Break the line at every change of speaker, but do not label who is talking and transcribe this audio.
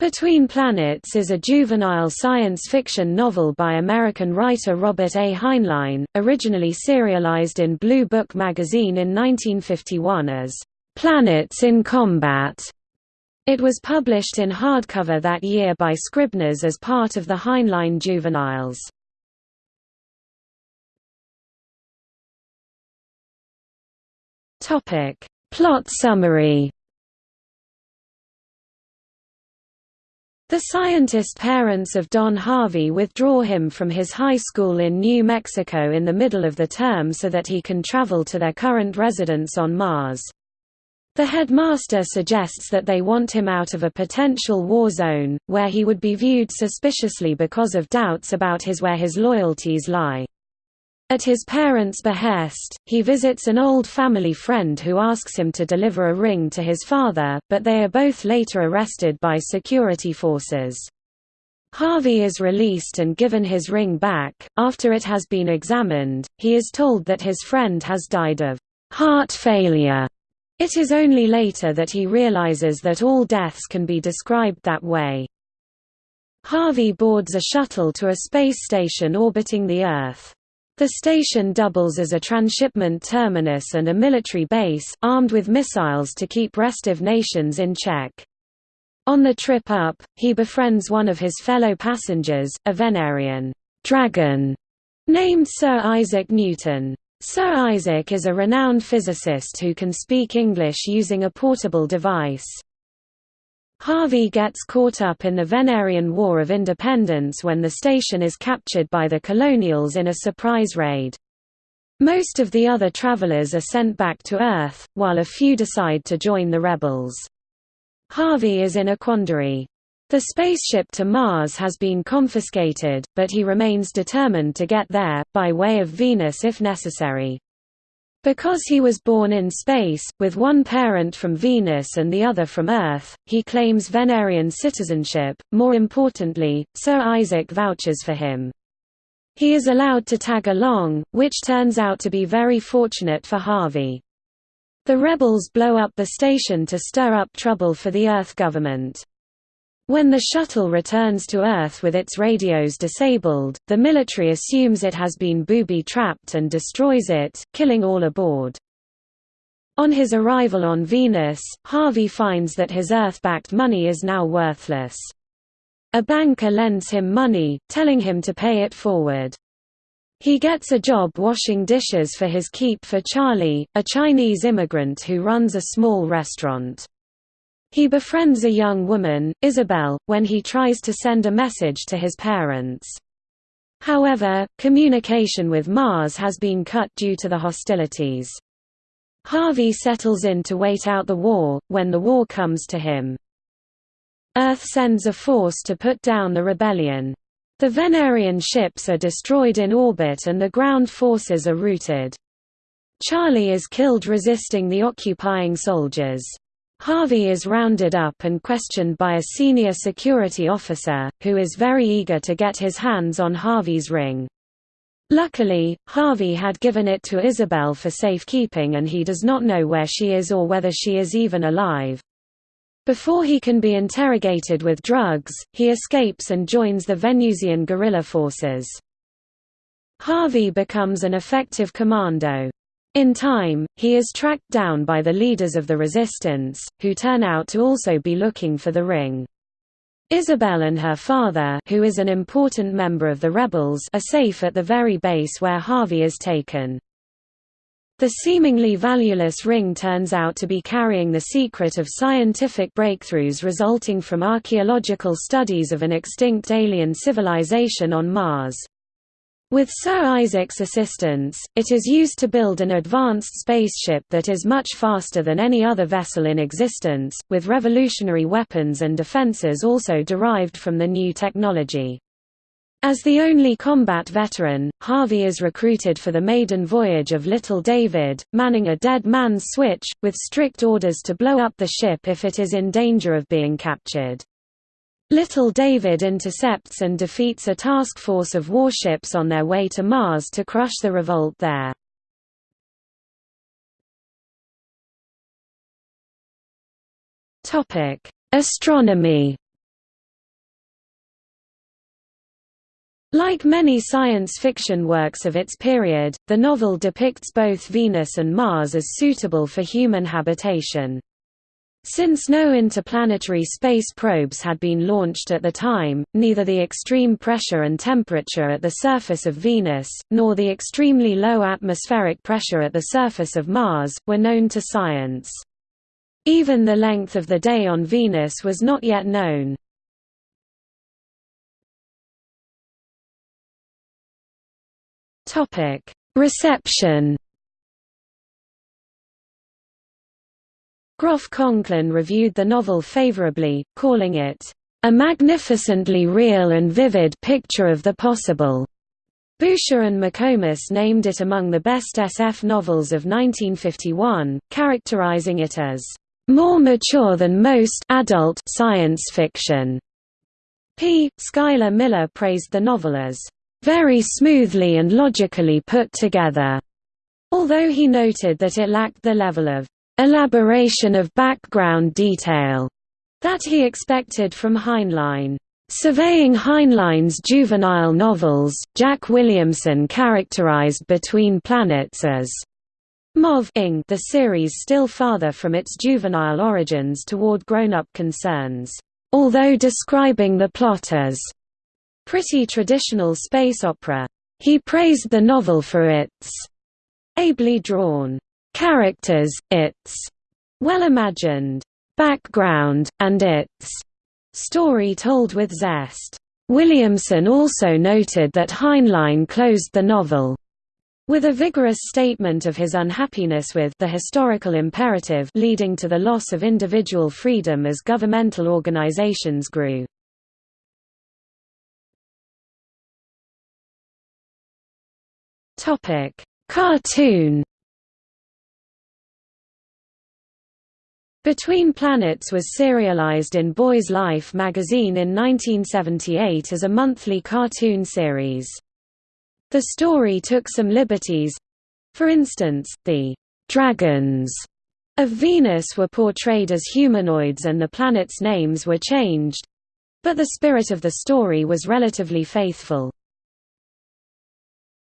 Between Planets is a juvenile science fiction novel by American writer Robert A. Heinlein, originally serialized in Blue Book magazine in 1951 as Planets in Combat. It was published in hardcover that year by Scribners as part of the Heinlein Juveniles. Plot summary The scientist parents of Don Harvey withdraw him from his high school in New Mexico in the middle of the term so that he can travel to their current residence on Mars. The headmaster suggests that they want him out of a potential war zone, where he would be viewed suspiciously because of doubts about his where his loyalties lie. At his parents' behest, he visits an old family friend who asks him to deliver a ring to his father, but they are both later arrested by security forces. Harvey is released and given his ring back. After it has been examined, he is told that his friend has died of heart failure. It is only later that he realizes that all deaths can be described that way. Harvey boards a shuttle to a space station orbiting the Earth. The station doubles as a transshipment terminus and a military base, armed with missiles to keep restive nations in check. On the trip up, he befriends one of his fellow passengers, a Venerian dragon named Sir Isaac Newton. Sir Isaac is a renowned physicist who can speak English using a portable device. Harvey gets caught up in the Venerian War of Independence when the station is captured by the Colonials in a surprise raid. Most of the other travelers are sent back to Earth, while a few decide to join the rebels. Harvey is in a quandary. The spaceship to Mars has been confiscated, but he remains determined to get there, by way of Venus if necessary. Because he was born in space, with one parent from Venus and the other from Earth, he claims Venerian citizenship. More importantly, Sir Isaac vouches for him. He is allowed to tag along, which turns out to be very fortunate for Harvey. The rebels blow up the station to stir up trouble for the Earth government. When the shuttle returns to Earth with its radios disabled, the military assumes it has been booby-trapped and destroys it, killing all aboard. On his arrival on Venus, Harvey finds that his Earth-backed money is now worthless. A banker lends him money, telling him to pay it forward. He gets a job washing dishes for his keep for Charlie, a Chinese immigrant who runs a small restaurant. He befriends a young woman, Isabel, when he tries to send a message to his parents. However, communication with Mars has been cut due to the hostilities. Harvey settles in to wait out the war, when the war comes to him. Earth sends a force to put down the rebellion. The Venerian ships are destroyed in orbit and the ground forces are routed. Charlie is killed resisting the occupying soldiers. Harvey is rounded up and questioned by a senior security officer, who is very eager to get his hands on Harvey's ring. Luckily, Harvey had given it to Isabel for safekeeping and he does not know where she is or whether she is even alive. Before he can be interrogated with drugs, he escapes and joins the Venusian guerrilla forces. Harvey becomes an effective commando. In time, he is tracked down by the leaders of the resistance, who turn out to also be looking for the ring. Isabel and her father who is an important member of the rebels are safe at the very base where Harvey is taken. The seemingly valueless ring turns out to be carrying the secret of scientific breakthroughs resulting from archaeological studies of an extinct alien civilization on Mars. With Sir Isaac's assistance, it is used to build an advanced spaceship that is much faster than any other vessel in existence, with revolutionary weapons and defenses also derived from the new technology. As the only combat veteran, Harvey is recruited for the maiden voyage of Little David, manning a dead man's switch, with strict orders to blow up the ship if it is in danger of being captured. Little David intercepts and defeats a task force of warships on their way to Mars to crush the revolt there. Topic: Astronomy. Like many science fiction works of its period, the novel depicts both Venus and Mars as suitable for human habitation. Since no interplanetary space probes had been launched at the time, neither the extreme pressure and temperature at the surface of Venus, nor the extremely low atmospheric pressure at the surface of Mars, were known to science. Even the length of the day on Venus was not yet known. Reception. Groff Conklin reviewed the novel favorably, calling it a magnificently real and vivid picture of the possible. Boucher and McComas named it among the best SF novels of 1951, characterizing it as more mature than most adult science fiction. P. Schuyler Miller praised the novel as very smoothly and logically put together, although he noted that it lacked the level of elaboration of background detail that he expected from Heinlein. Surveying Heinlein's juvenile novels, Jack Williamson characterized Between Planets as moving the series still farther from its juvenile origins toward grown-up concerns, although describing the plot as pretty traditional space opera. He praised the novel for its ably drawn characters, its well-imagined background, and its story told with zest. Williamson also noted that Heinlein closed the novel with a vigorous statement of his unhappiness with the historical imperative leading to the loss of individual freedom as governmental organizations grew. Cartoon. Between Planets was serialized in Boys Life magazine in 1978 as a monthly cartoon series. The story took some liberties. For instance, the dragons of Venus were portrayed as humanoids and the planets' names were changed. But the spirit of the story was relatively faithful.